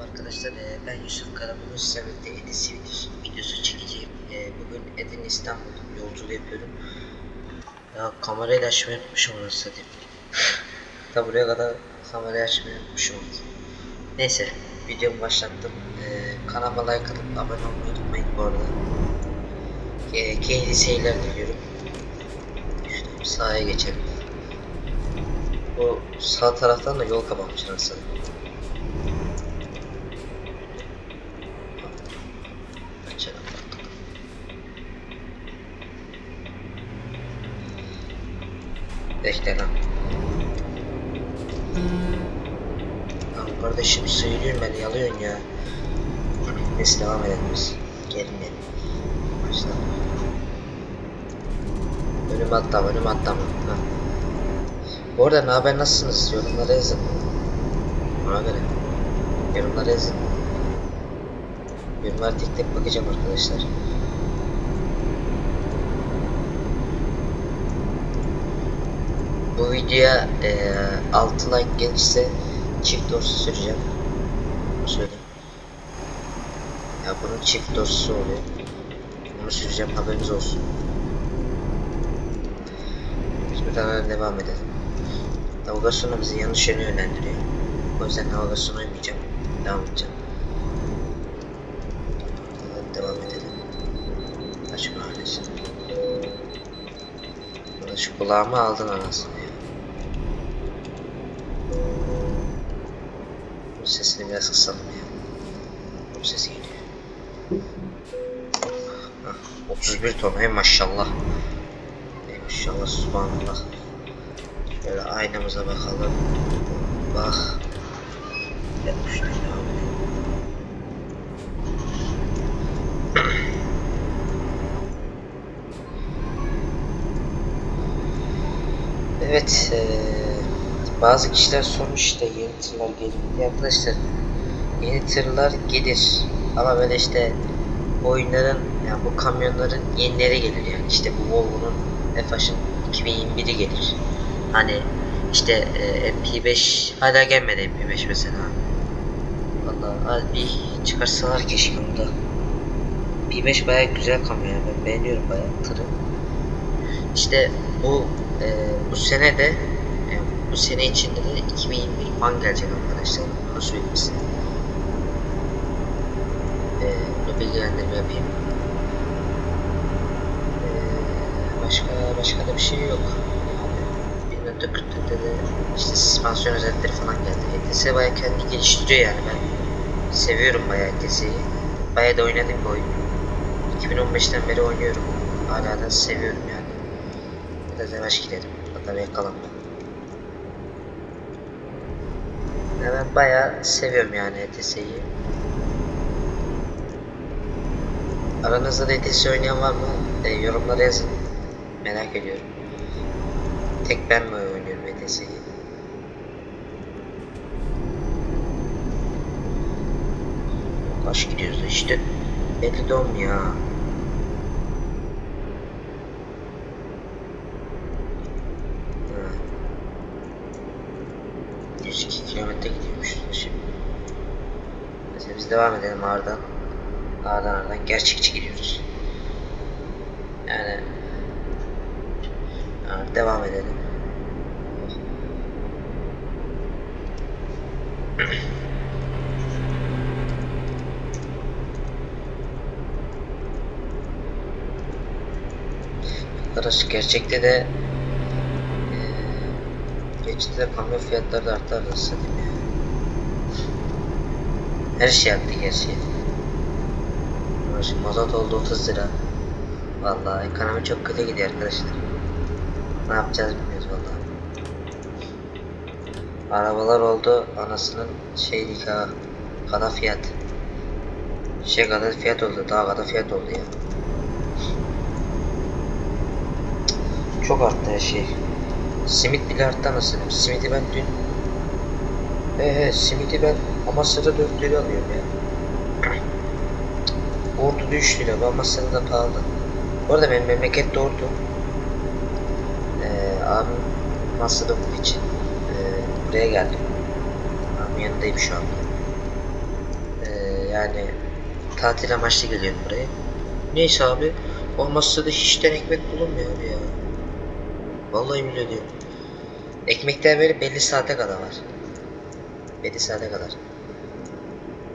Merhaba arkadaşlar, ben Yusuf Karabulut sizlerle Edis videosu, çekeceğim. Bugün Edin İstanbul yolculuğu yapıyorum. Ya kamerayı açmayı unutmuşum onu satayım. Ta buraya kadar kamerayı açmayı unutmuşum. Neyse, videomu başlattım. Kanalıma like atıp abone olmayı unutmayın bu arada. Keyifli seyirler diliyorum. Şöyle geçelim. Bu sağ taraftan da yol kapanmış aslında. Bekle lan. Kardeşim söylüyorum ben yalıyorsun ya. Neyse devam edelim biz. Gelin gelin. Atlama önüme atlama. Ha. Bu arada ne haber nasılsınız? Yorumlara yazın. Ona göre. Yorumlara yazın. Yorumlara tek tek bakacağım arkadaşlar. Bu videoya eee 6 like gelirse çift dorsu süreceğim. Söyleyeyim. Ya bunun çift dorsu oluyor. Onu süreceğim haberiniz olsun. Şimdi hemen devam edelim. Navigasyonu bizi yanlış yöne yönlendiriyor. O yüzden navigasyona uymayacağım. Devam edeceğim. Devam edelim. Açık mahallesi. Şu kulağımı aldın anasını sesini biraz kısalım ya. Bu ses geliyor. Hah, 31 ton ey maşallah. Ey maşallah subhanallah. Şöyle aynamıza bakalım. Bak. 70 devam edelim. Evet, eee, bazı kişiler sormuş işte yeni tırlar gelir mi. Arkadaşlar yeni tırlar gelir ama böyle işte oyunların yani bu kamyonların yenileri gelir yani işte bu Volvo'nun F-H'ın 2021'i gelir. Hani işte e, MP5 hala gelmedi MP5 mesela. Vallahi az bir çıkarsalar keşke onu da. MP5 bayağı güzel kamyon ben beğeniyorum bayağı tırı. İşte bu e, bu sene de bu sene içinde de 2021 man gelecek arkadaşlar. Bunu söyleyeyim size. E, bunu bilgilendirme yapayım. E, başka başka da bir şey yok. Yani 1440'da da işte süspansiyon özellikleri falan geldi. ETS bayağı kendini geliştiriyor yani ben seviyorum bayağı ETS'yi. Bayağı da oynadım bu oyunu. 2015'ten beri oynuyorum. Hala da seviyorum yani. Biraz yavaş gidelim. Hatta bir Ya ben bayağı seviyorum yani ETS'yi. Aranızda da ETS oynayan var mı? E, yorumlara yazın. Merak ediyorum. Tek ben mi oynuyorum ETS'yi? Kaç gidiyoruz işte. Belli de olmuyor Devam edelim Ağrı'dan. Ağrı'dan Ağrı'dan gerçekçi gidiyoruz. Yani Ağrı devam edelim. Arkadaş gerçekte de eee geçti de kamyon fiyatları da arası satayım ya. Her şey arttı gerçi. Şimdi mazot oldu 30 lira. Vallahi ekonomi çok kötü gidiyor arkadaşlar. Ne yapacağız bilmiyoruz vallahi. Arabalar oldu anasının şey nikahı. Kadar fiyat. Şey kadar fiyat oldu. Daha kadar fiyat oldu ya. Çok arttı her şey. Simit bile arttı anasını. Simidi ben dün Eee simidi ben Amasya'da 4 lira alıyorum ya. Ordu'da 3 lira. Amasya'da da pahalı. Bu arada benim memleket Ordu. Ee, abim masrafı için ee, buraya geldim. Abim yanındayım şu anda. yani tatil amaçlı geliyorum buraya. Neyse abi olmazsa da hiçten ekmek bulunmuyor abi ya. Vallahi bile diyorum. Ekmekler böyle belli saate kadar var. Saate kadar.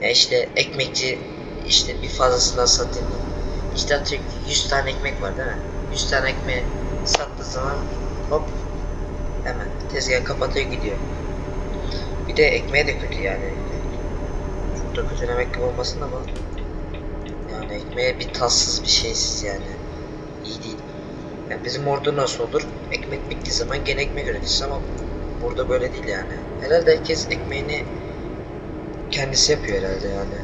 Ya işte ekmekçi işte bir fazlasından satayım. İşte atıyorum ki 100 tane ekmek var değil mi? 100 tane ekmeği sattığı zaman hop hemen tezgah kapatıyor gidiyor. Bir de ekmeğe de kötü yani. Çok da kötü demek gibi olmasın ama yani ekmeğe bir tatsız bir şeysiz yani. İyi değil. Yani bizim orada nasıl olur? Ekmek bittiği zaman gene ekmek üretirsin ama burada böyle değil yani. Herhalde herkes ekmeğini kendisi yapıyor herhalde yani.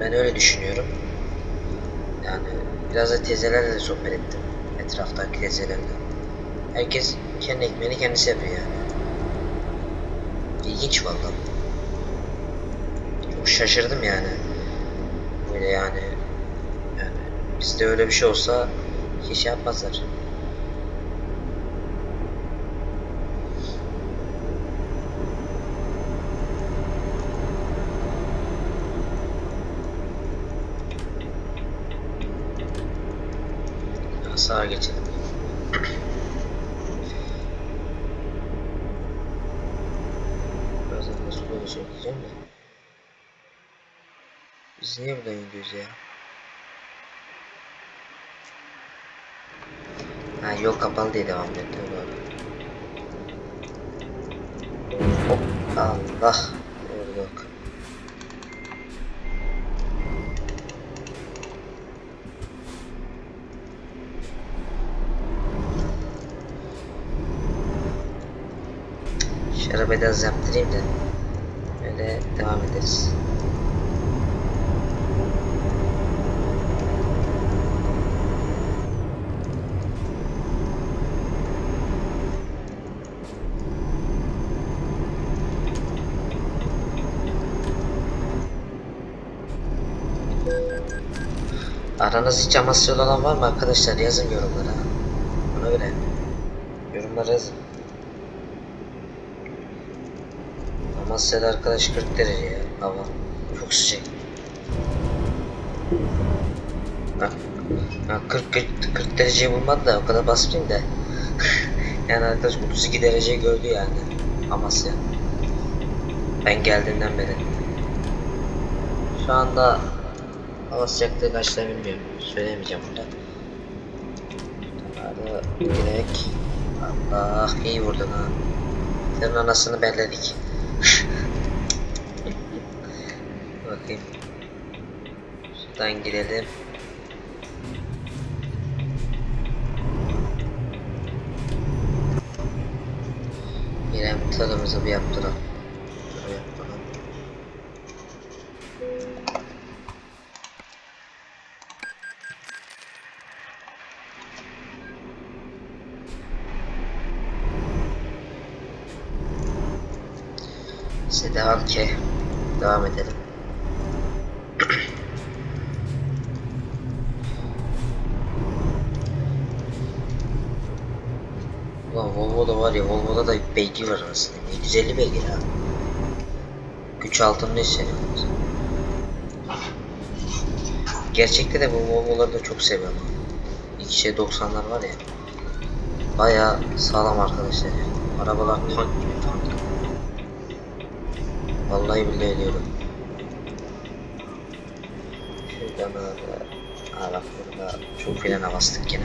Ben öyle düşünüyorum. Yani biraz da teyzelerle de sohbet ettim. Etraftaki teyzelerle. Herkes kendi ekmeğini kendisi yapıyor yani. İlginç vallahi. Çok şaşırdım yani. Böyle yani. Yani bizde öyle bir şey olsa hiç şey yapmazlar. Ya Sağa geçelim. Birazdan nasıl böyle diyeceğim de. Biz niye buradan gidiyoruz ya? Ha yol kapalı diye devam doğru. Hop Allah vurduk. Şu arabayı da az yaptırayım da öyle devam ederiz. Aranızda hiç Amasyalı olan var mı arkadaşlar? Yazın yorumlara. Ona göre. Yorumlara yazın. Amasya'da arkadaş 40 derece ya hava. Çok sıcak. Ha, ha 40, 40, 40 dereceyi bulmadı da o kadar basmayayım da. yani arkadaş 32 derece gördü yani Amasya. Ben geldiğimden beri. Şu anda hava sıcaklığı kaçta bilmiyorum. Söyleyemeyeceğim burada. Hadi direkt. Allah iyi vurdun ha. Senin anasını belledik. Bakayım. Şuradan girelim. İrem tadımızı bir yaptıralım. Şöyle yapalım. İşte devam ki. Devam edelim. Ulan Volvo'da var ya Volvo'da da beygir var aslında. 750 beygir ha. Güç altında hissediyoruz. Gerçekte de bu Volvo'ları da çok seviyorum. İki şey 90'lar var ya. Baya sağlam arkadaşlar. Arabalar tank gibi tank. Vallahi billahi diyorum. Şuradan da Aa burada çok frene bastık yine.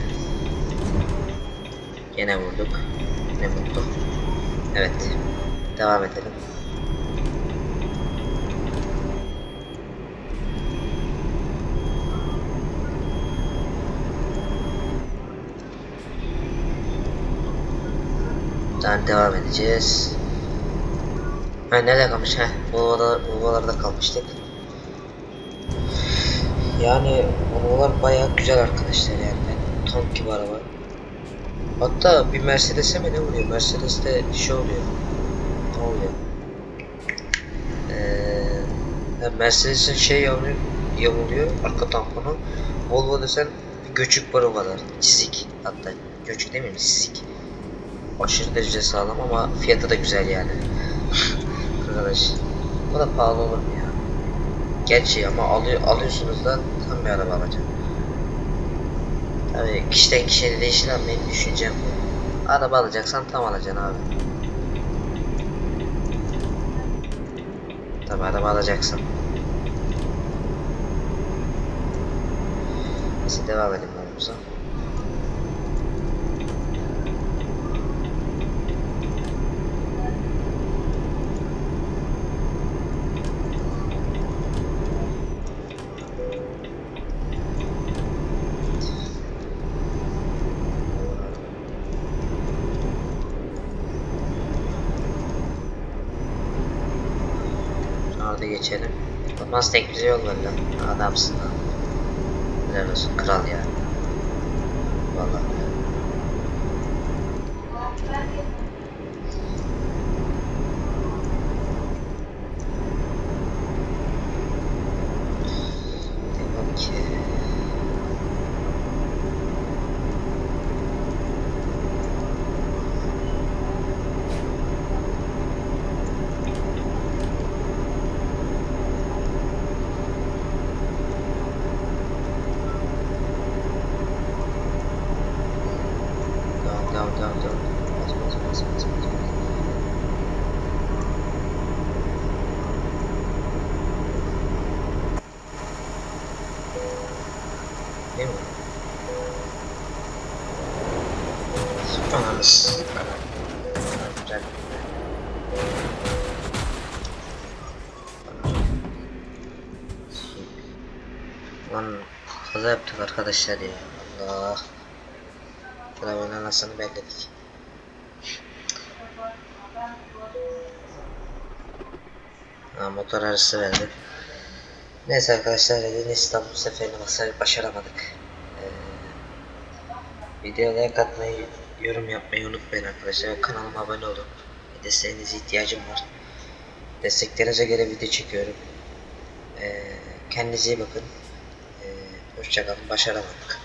Yine vurduk. Ne mutlu. Evet. Devam edelim. Daha devam edeceğiz. Ha nerede kalmış? Heh, Volvo'da, Volvo'larda kalmıştık. Yani Volvo'lar bayağı güzel arkadaşlar yani. Tank gibi araba. Hatta bir Mercedes'e mi ne oluyor? Mercedes'te şey oluyor. Ne oluyor? Ee, Mercedes'in şey yamuluyor, yamuluyor arka tamponu. Volvo desen bir göçük var o kadar. Çizik hatta. Göçük demeyeyim çizik. Aşırı derece sağlam ama fiyatı da güzel yani. Arkadaş. O da pahalı olur mu ya? Gerçi ama alıyor, alıyorsunuz da tam bir araba alacaksın. Tabii kişiden kişiye değişir ama benim düşüncem bu. Araba alacaksan tam alacaksın abi. Tabii araba alacaksın. Neyse devam edelim yolumuza. Orada geçelim. Mustang bize yol ver lan. Adamsın lan. Helal olsun kral ya. Vallahi. Devam ki. Devam devam devam devam. Bas bas bas bas bas. bas. Değil mi? Güzel. Lan kaza yaptık arkadaşlar ya. Allah. Arabanın anasını belledik. Ha, motor arası verdi. Neyse arkadaşlar Redin İstanbul seferini başar- başaramadık. Ee, videoya like atmayı, yorum yapmayı unutmayın arkadaşlar. Kanalıma abone olun. Desteğinize ihtiyacım var. Desteklerinize göre video çekiyorum. Ee, kendinize iyi bakın. Ee, hoşçakalın. Başaramadık.